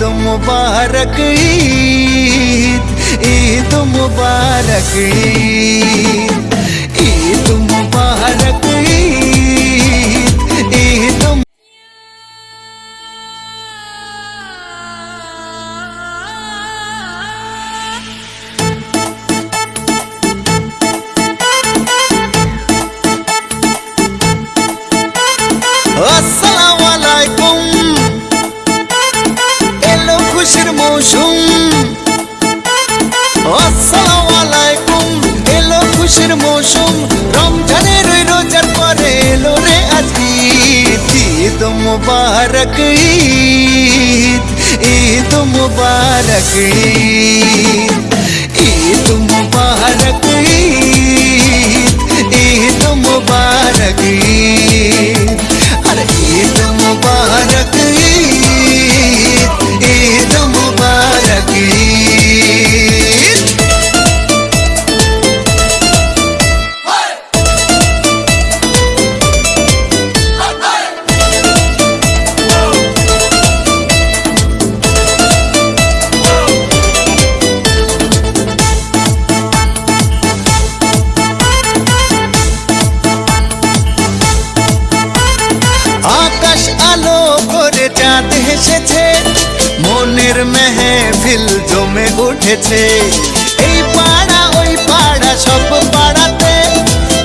ईद मुबारक ईद ईद मुबारक ईद मुबारक Oh, Eid Oh, আসসালামু আলাইকুম এলো খুশির মৌসুম। রমজানের ওই রোজার পরে এলো রে আজ ঈদ। ঈদ মুবারক ঈদ। ঈদ মুবারক ঈদ। ঈদ আকাশ আলো করে চাঁদ হেসেছে। মনের মেহফিল জমে উঠেছে। এই পাড়া, ওই পাড়া, সব পাড়াতে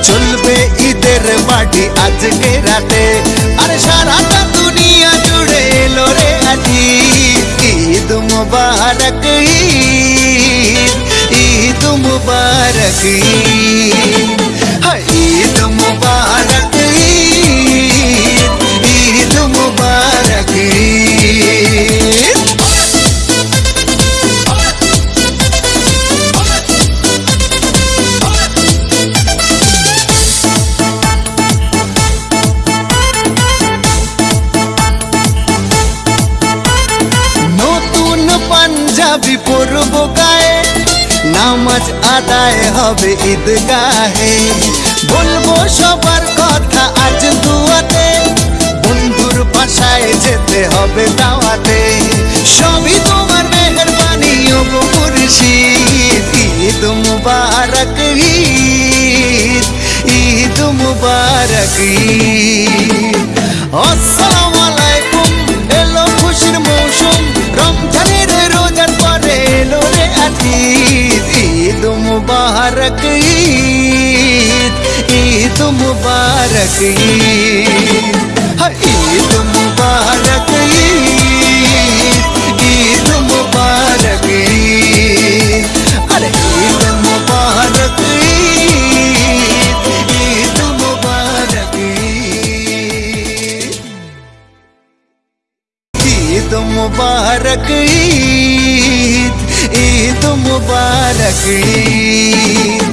চলবে ঈদের বাড়ি আজকে রাতে। আরে সারাটা দুনিয়া জুড়ে এলো রে আজি। ঈদ মুবারক, ঈদ ঈদ মুবারক, ঈদ। পাঞ্জাবি পরব গায়ে নামাজ আদায় হবে ঈদগাহে বলব সবার কথা আজ দুয়াতে বন্ধুর বাসায় যেতে হবে দাওয়াতে সবই তোমার মেহরবানি ও গো মুর্শিদ ঈদ মুবারক ঈদ ঈদ মুবারক ঈদ मुबारक ईद ईद मुबारक ईद। ईद मुबारक ईद ईद मुबारक अरे ईद मुबारक ईद। ईद मुबारक ईद। ईद मुबारक ईद